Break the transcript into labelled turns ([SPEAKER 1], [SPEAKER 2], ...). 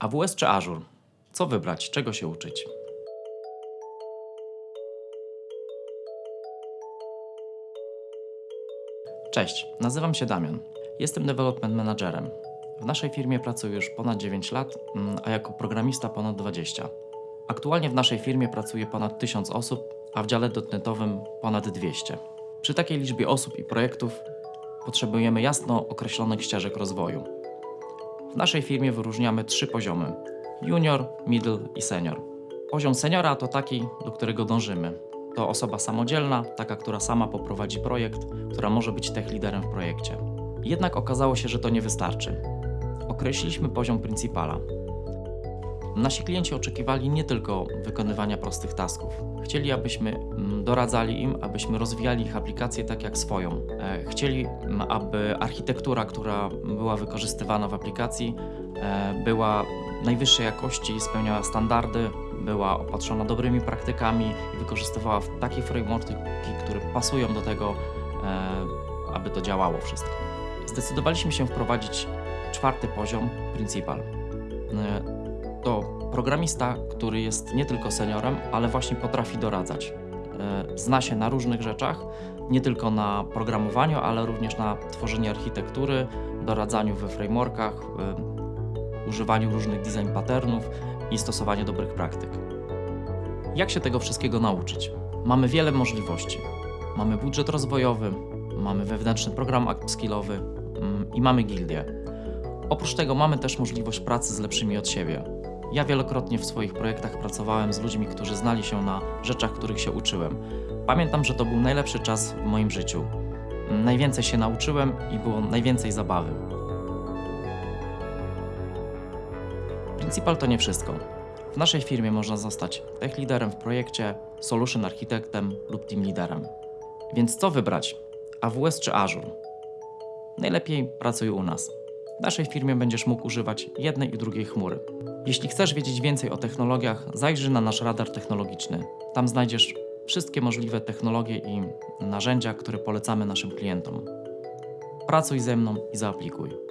[SPEAKER 1] AWS czy Azure? Co wybrać? Czego się uczyć? Cześć, nazywam się Damian. Jestem development managerem. W naszej firmie pracuję już ponad 9 lat, mm, a jako programista ponad 20. Aktualnie w naszej firmie pracuje ponad 1000 osób, a w dziale dotnetowym ponad 200. Przy takiej liczbie osób i projektów potrzebujemy jasno określonych ścieżek rozwoju. W naszej firmie wyróżniamy trzy poziomy: junior, middle i senior. Poziom seniora to taki, do którego dążymy. To osoba samodzielna, taka, która sama poprowadzi projekt, która może być tech liderem w projekcie. Jednak okazało się, że to nie wystarczy. Określiliśmy poziom principala. Nasi klienci oczekiwali nie tylko wykonywania prostych tasków. Chcieli, abyśmy mm, doradzali im, abyśmy rozwijali ich aplikacje tak jak swoją. E, Chcieli, mm, aby architektura, która była wykorzystywana w aplikacji, e, była najwyższej jakości, spełniała standardy, była opatrzona dobrymi praktykami i wykorzystywała takie frameworki, które pasują do tego, e, aby to działało wszystko. Zdecydowaliśmy się wprowadzić czwarty poziom, Principal. To programista, który jest nie tylko seniorem, ale właśnie potrafi doradzać. E, Zna się na różnych rzeczach, nie tylko na programowaniu, ale również na tworzeniu architektury, doradzaniu we frameworkach, e, używaniu różnych design patternów i stosowaniu dobrych praktyk. Jak się tego wszystkiego nauczyć? Mamy wiele możliwości. Mamy budżet rozwojowy, mamy wewnętrzny program upskillowy mm, i mamy gildię. Oprócz tego mamy też możliwość pracy z lepszymi od siebie. Ja wielokrotnie w swoich projektach pracowałem z ludźmi, którzy znali się na rzeczach, których się uczyłem. Pamiętam, że to był najlepszy czas w moim życiu. Najwięcej się nauczyłem i było najwięcej zabawy. Principal to nie wszystko. W naszej firmie można zostać tech liderem w projekcie, solution architektem lub team liderem. Więc co wybrać? AWS czy Azure? Najlepiej pracuj u nas. W naszej firmie będziesz mógł używać jednej i drugiej chmury. Jeśli chcesz wiedzieć więcej o technologiach, zajrzyj na nasz radar technologiczny. Tam znajdziesz wszystkie możliwe technologie i narzędzia, które polecamy naszym klientom. Pracuj ze mną i zaaplikuj.